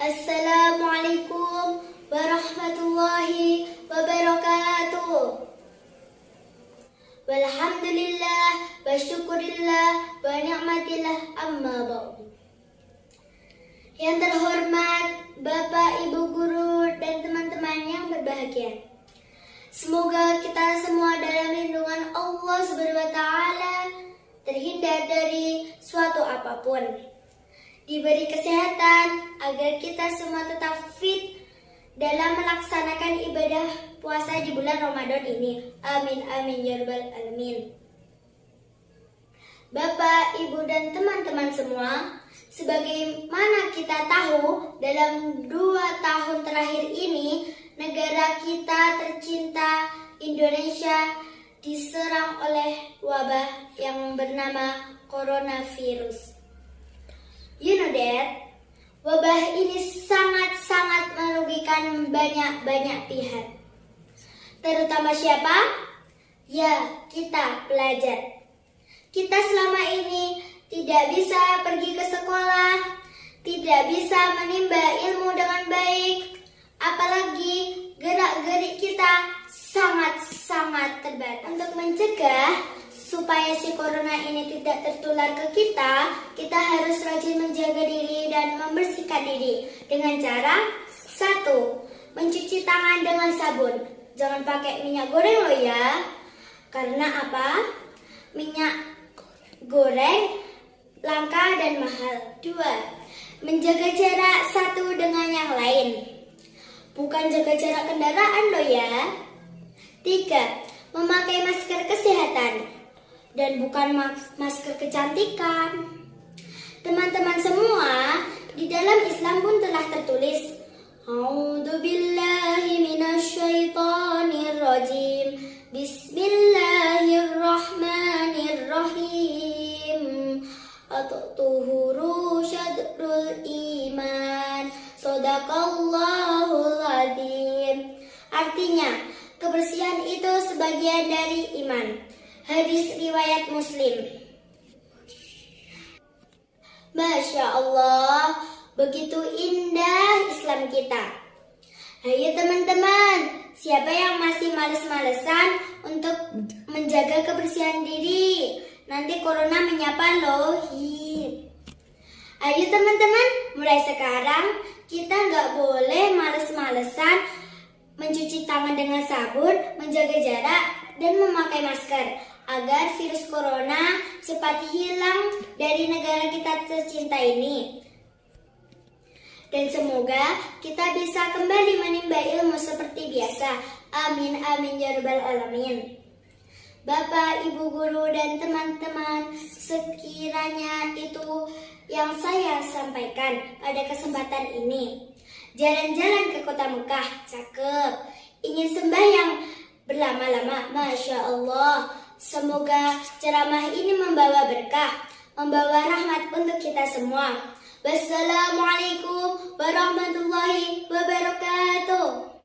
Assalamualaikum warahmatullahi wabarakatuh. Walhamdulillah wa syukurillah wa ni'matillah amma ba'du. Yang terhormat Bapak, Ibu guru dan teman-teman yang berbahagia. Semoga kita semua dalam lindungan Allah Subhanahu wa taala terhindar dari suatu apa pun. Diberi kesehatan agar kita semua tetap fit dalam melaksanakan ibadah puasa di bulan Ramadan ini. Amin amin ya rabbal alamin. Bapak, Ibu dan teman-teman semua, sebagaimana kita tahu dalam dua tahun terakhir ini negara kita tercinta Indonesia diserang oleh wabah yang bernama coronavirus. You know that? Wabah ini sangat-sangat merugikan banyak-banyak pihak. Terutama siapa? Ya, kita pelajar. Kita selama ini tidak bisa pergi ke sekolah, tidak bisa menimba ilmu dengan baik, apalagi gerak-gerik kita sangat-sangat terbatas. Untuk mencegah supaya si corona ini tidak tertular ke kita, kita harus rajin menjaga diri dan membersihkan diri dengan cara satu, mencuci tangan dengan sabun. Jangan pakai minyak goreng loh ya. Karena apa? Minyak goreng langka dan mahal. Dua, menjaga jarak satu dengan yang lain. Bukan jaga jarak kendaraan loh ya. Tiga, memakai masker kesehatan dan bukan masker kecantikan. Teman-teman semua, di dalam Islam pun telah tertulis A'udzu billahi minasyaitonir rajim. Bismillahirrahmanirrahim. At-tuhuru iman. Sadaqallahul. Artinya, kebersihan itu sebagian dari iman. Hadis riwayat Muslim. Masya Allah, begitu indah Islam kita. Ayo teman-teman, siapa yang masih males-malesan untuk menjaga kebersihan diri? Nanti corona menyapa loh. Ayo teman-teman, mulai sekarang kita nggak boleh males-malesan mencuci tangan dengan sabun, menjaga jarak, dan memakai masker agar virus corona cepat hilang dari negara kita tercinta ini. Dan semoga kita bisa kembali menimba ilmu seperti biasa. Amin amin ya rabbal alamin. Bapak, Ibu guru dan teman-teman, sekiranya itu yang saya sampaikan pada kesempatan ini. Jalan-jalan ke kota Mekah, cakep. Ingin sembahyang berlama-lama, Masya Allah. Semoga ceramah ini membawa berkah, membawa rahmat untuk kita semua. Wassalamualaikum warahmatullahi wabarakatuh.